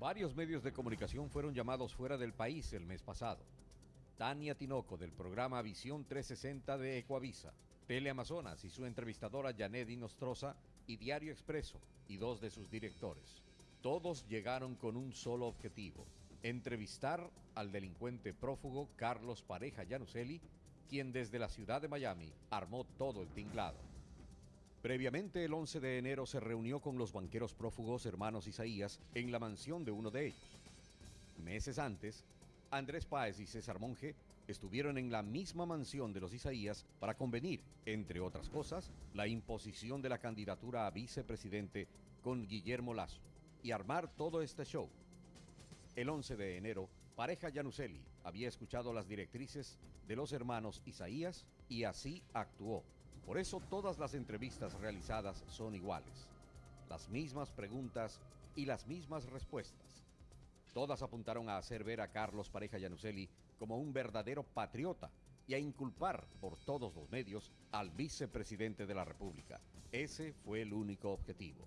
Varios medios de comunicación fueron llamados fuera del país el mes pasado. Tania Tinoco del programa Visión 360 de Ecoavisa, Teleamazonas y su entrevistadora Janet Nostroza y Diario Expreso y dos de sus directores. Todos llegaron con un solo objetivo, entrevistar al delincuente prófugo Carlos Pareja Yanuselli, quien desde la ciudad de Miami armó todo el tinglado. Previamente, el 11 de enero se reunió con los banqueros prófugos hermanos Isaías en la mansión de uno de ellos. Meses antes, Andrés Páez y César Monge estuvieron en la misma mansión de los Isaías para convenir, entre otras cosas, la imposición de la candidatura a vicepresidente con Guillermo Lazo y armar todo este show. El 11 de enero, pareja Yanuselli había escuchado las directrices de los hermanos Isaías y así actuó. Por eso todas las entrevistas realizadas son iguales. Las mismas preguntas y las mismas respuestas. Todas apuntaron a hacer ver a Carlos Pareja Yanuselli como un verdadero patriota y a inculpar por todos los medios al vicepresidente de la República. Ese fue el único objetivo.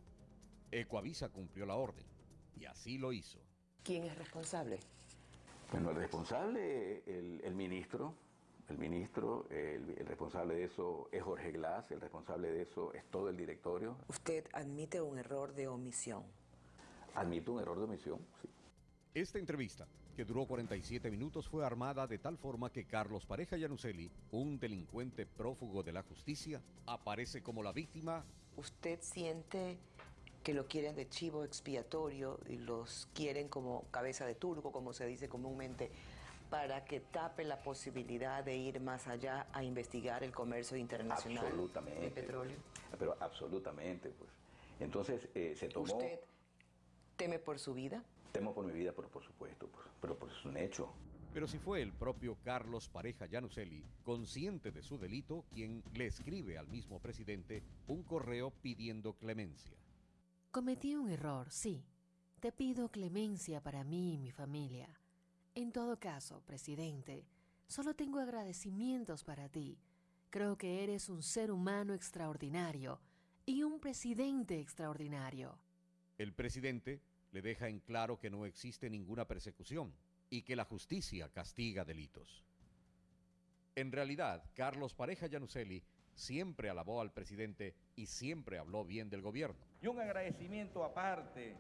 Ecoavisa cumplió la orden y así lo hizo. ¿Quién es responsable? Bueno, el responsable, el, el ministro, el ministro, el, el, responsable de eso es Jorge Glass, el responsable de eso es todo el directorio. ¿Usted admite un error de omisión? Admito un error de omisión, sí. Esta entrevista, que duró 47 minutos, fue armada de tal forma que Carlos Pareja Yanuselli, un delincuente prófugo de la justicia, aparece como la víctima. ¿Usted siente que lo quieren de chivo expiatorio y los quieren como cabeza de turco, como se dice comúnmente, para que tape la posibilidad de ir más allá a investigar el comercio internacional absolutamente, de petróleo? Pero absolutamente, pues. Entonces eh, se tomó... ¿Usted teme por su vida? Temo por mi vida, pero por supuesto, pues, pero pues es un hecho. Pero si fue el propio Carlos Pareja Yanuselli, consciente de su delito, quien le escribe al mismo presidente un correo pidiendo clemencia. Cometí un error, sí. Te pido clemencia para mí y mi familia. En todo caso, presidente, solo tengo agradecimientos para ti. Creo que eres un ser humano extraordinario y un presidente extraordinario. El presidente le deja en claro que no existe ninguna persecución y que la justicia castiga delitos. En realidad, Carlos Pareja Yanuselli siempre alabó al presidente y siempre habló bien del gobierno. Y un agradecimiento aparte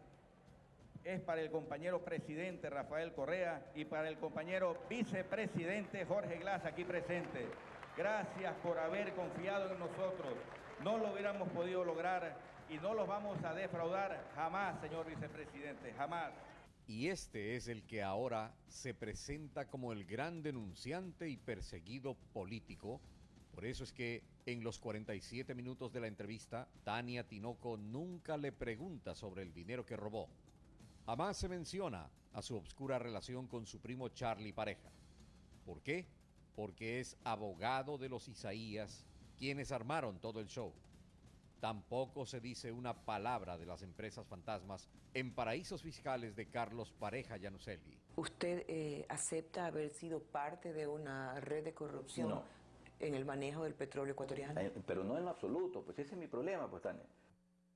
es para el compañero presidente Rafael Correa y para el compañero vicepresidente Jorge Glass aquí presente. Gracias por haber confiado en nosotros. No lo hubiéramos podido lograr y no los vamos a defraudar jamás, señor vicepresidente, jamás. Y este es el que ahora se presenta como el gran denunciante y perseguido político. Por eso es que en los 47 minutos de la entrevista, Tania Tinoco nunca le pregunta sobre el dinero que robó. Jamás se menciona a su obscura relación con su primo Charlie Pareja. ¿Por qué? Porque es abogado de los Isaías, quienes armaron todo el show. Tampoco se dice una palabra de las empresas fantasmas en paraísos fiscales de Carlos Pareja Yanuselli. ¿Usted eh, acepta haber sido parte de una red de corrupción No. en el manejo del petróleo ecuatoriano? Eh, Pero no en absoluto, pues ese es mi problema, pues Tania.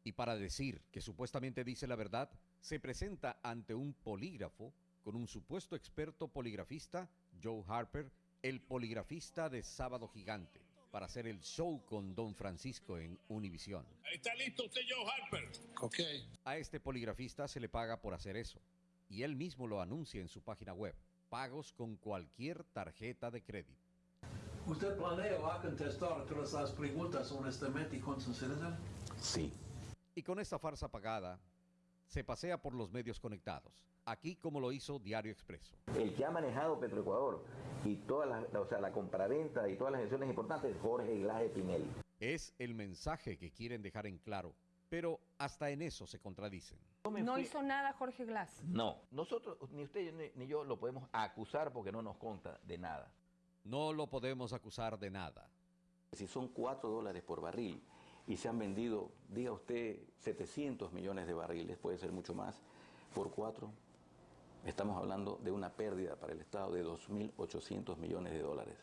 Y para decir que supuestamente dice la verdad, se presenta ante un polígrafo con un supuesto experto poligrafista, Joe Harper, el poligrafista de Sábado Gigante, para hacer el show con Don Francisco en Univisión. ¿Está listo usted, Joe Harper? Ok. A este poligrafista se le paga por hacer eso, y él mismo lo anuncia en su página web, pagos con cualquier tarjeta de crédito. ¿Usted planea a contestar todas las preguntas honestamente y con sinceridad? Sí. Y con esta farsa pagada, se pasea por los medios conectados, aquí como lo hizo Diario Expreso. El que ha manejado Petroecuador y toda la, o sea, la compraventa y todas las gestiones importantes es Jorge Glass de Pinelli. Es el mensaje que quieren dejar en claro, pero hasta en eso se contradicen. No hizo nada Jorge Glass. No, nosotros, ni usted ni, ni yo lo podemos acusar porque no nos conta de nada. No lo podemos acusar de nada. Si son 4 dólares por barril y se han vendido, diga usted, 700 millones de barriles, puede ser mucho más, por 4, estamos hablando de una pérdida para el Estado de 2.800 millones de dólares.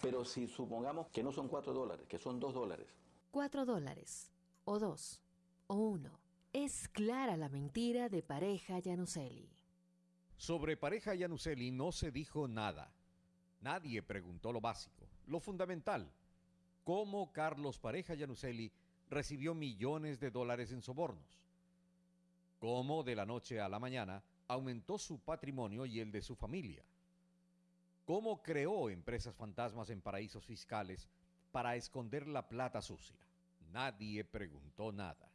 Pero si supongamos que no son 4 dólares, que son 2 dólares, Cuatro dólares, o dos, o uno. Es clara la mentira de pareja Yanuseli. Sobre pareja Yanuseli no se dijo nada. Nadie preguntó lo básico, lo fundamental. ¿Cómo Carlos Pareja Yanuseli recibió millones de dólares en sobornos? ¿Cómo de la noche a la mañana aumentó su patrimonio y el de su familia? ¿Cómo creó empresas fantasmas en paraísos fiscales para esconder la plata sucia? Nadie preguntó nada.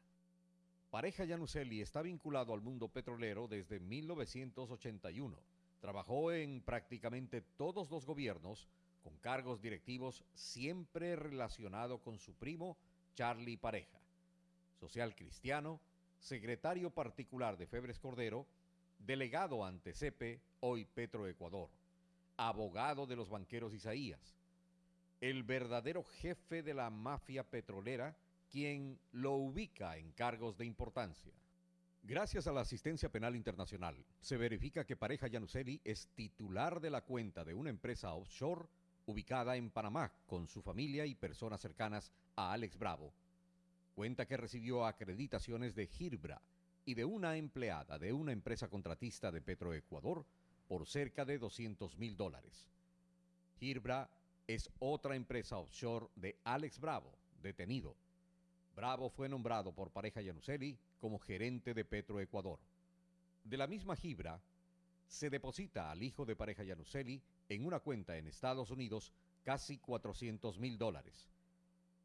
Pareja Yanuseli está vinculado al mundo petrolero desde 1981. Trabajó en prácticamente todos los gobiernos con cargos directivos siempre relacionado con su primo Charlie Pareja, social cristiano, secretario particular de Febres Cordero, delegado ante CEPE, hoy Petroecuador, abogado de los banqueros Isaías, el verdadero jefe de la mafia petrolera quien lo ubica en cargos de importancia. Gracias a la asistencia penal internacional, se verifica que Pareja Yanuseli es titular de la cuenta de una empresa offshore ubicada en Panamá con su familia y personas cercanas a Alex Bravo. Cuenta que recibió acreditaciones de Girbra y de una empleada de una empresa contratista de Petroecuador por cerca de 200 mil dólares. Girbra es otra empresa offshore de Alex Bravo, detenido Bravo fue nombrado por pareja Yanuseli como gerente de Petroecuador. De la misma Gibra, se deposita al hijo de pareja Yanuseli en una cuenta en Estados Unidos casi 400 mil dólares.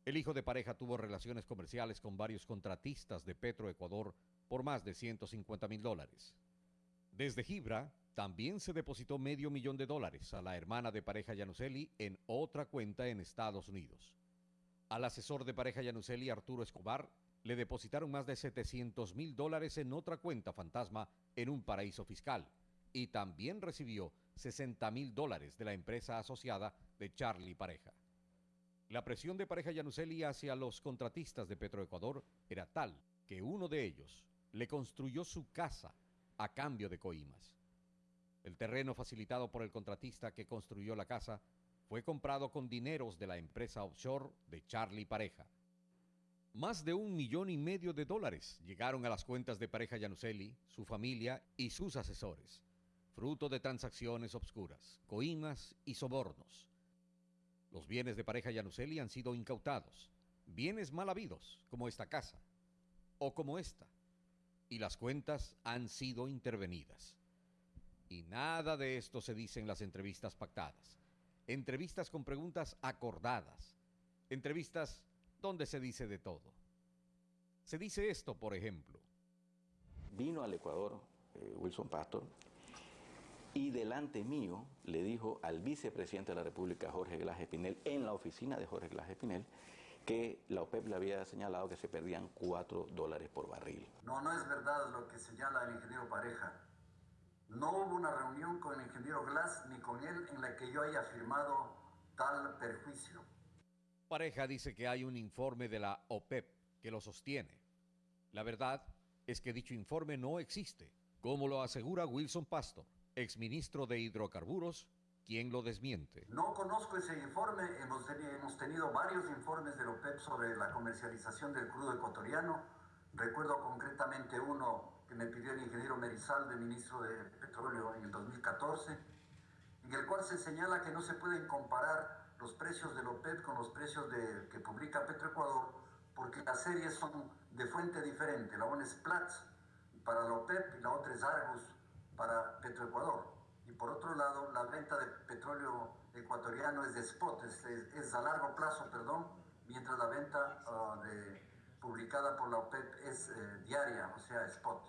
El hijo de pareja tuvo relaciones comerciales con varios contratistas de Petroecuador por más de 150 mil dólares. Desde Gibra, también se depositó medio millón de dólares a la hermana de pareja Yanuseli en otra cuenta en Estados Unidos. Al asesor de pareja Yanuseli, Arturo Escobar, le depositaron más de 700 mil dólares en otra cuenta fantasma en un paraíso fiscal y también recibió 60 mil dólares de la empresa asociada de Charlie Pareja. La presión de pareja Yanuseli hacia los contratistas de Petroecuador era tal que uno de ellos le construyó su casa a cambio de coimas. El terreno facilitado por el contratista que construyó la casa fue comprado con dineros de la empresa offshore de Charlie Pareja. Más de un millón y medio de dólares llegaron a las cuentas de Pareja Yanuseli, su familia y sus asesores, fruto de transacciones obscuras, coimas y sobornos. Los bienes de Pareja Yanuseli han sido incautados, bienes mal habidos, como esta casa, o como esta, y las cuentas han sido intervenidas. Y nada de esto se dice en las entrevistas pactadas entrevistas con preguntas acordadas, entrevistas donde se dice de todo. Se dice esto, por ejemplo. Vino al Ecuador eh, Wilson Pastor y delante mío le dijo al vicepresidente de la República, Jorge Glass Espinel, en la oficina de Jorge Glass Espinel, que la OPEP le había señalado que se perdían 4 dólares por barril. No, no es verdad lo que señala el ingeniero Pareja. No hubo una reunión con el ingeniero Glass ni con él en la que yo haya firmado tal perjuicio. Pareja dice que hay un informe de la OPEP que lo sostiene. La verdad es que dicho informe no existe, como lo asegura Wilson Pastor, exministro de Hidrocarburos, quien lo desmiente. No conozco ese informe, hemos, hemos tenido varios informes de la OPEP sobre la comercialización del crudo ecuatoriano. Recuerdo concretamente uno que me pidió el ingeniero Merizal, de ministro de Petróleo en el 2014, en el cual se señala que no se pueden comparar los precios de OPEP con los precios de, que publica Petroecuador, porque las series son de fuente diferente. La una es Platts para la OPEP y la otra es Argus para Petroecuador. Y por otro lado, la venta de petróleo ecuatoriano es de spot, es, a largo plazo, perdón, mientras la venta ah, publicada por la OPEP es eh, diaria, o sea, spot.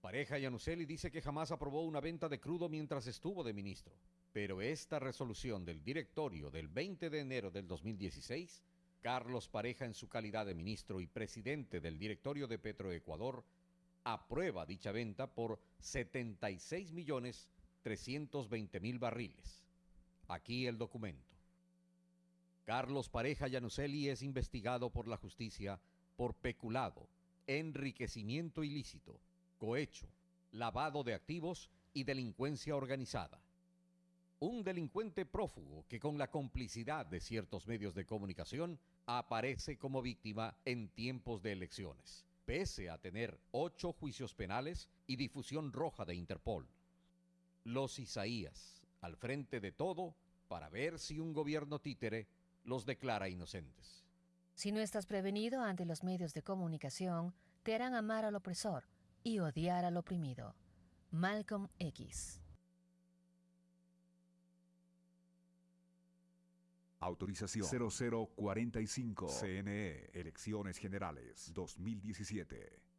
Pareja Yanuseli dice que jamás aprobó una venta de crudo mientras estuvo de ministro, pero esta resolución del directorio del 20 de enero del 2016, Carlos Pareja en su calidad de ministro y presidente del directorio de Petroecuador, aprueba dicha venta por 76 millones 320 mil barriles. Aquí el documento. Carlos Pareja Yanuseli es investigado por la justicia por peculado, enriquecimiento ilícito, cohecho, lavado de activos y delincuencia organizada. Un delincuente prófugo que con la complicidad de ciertos medios de comunicación aparece como víctima en tiempos de elecciones. Pese a tener ocho juicios penales y difusión roja de Interpol. Los Isaías, al frente de todo, para ver si un gobierno títere los declara inocentes. Si no estás prevenido ante los medios de comunicación, te harán amar al opresor y odiar al oprimido. Malcolm X. Autorización 0045 CNE Elecciones Generales 2017.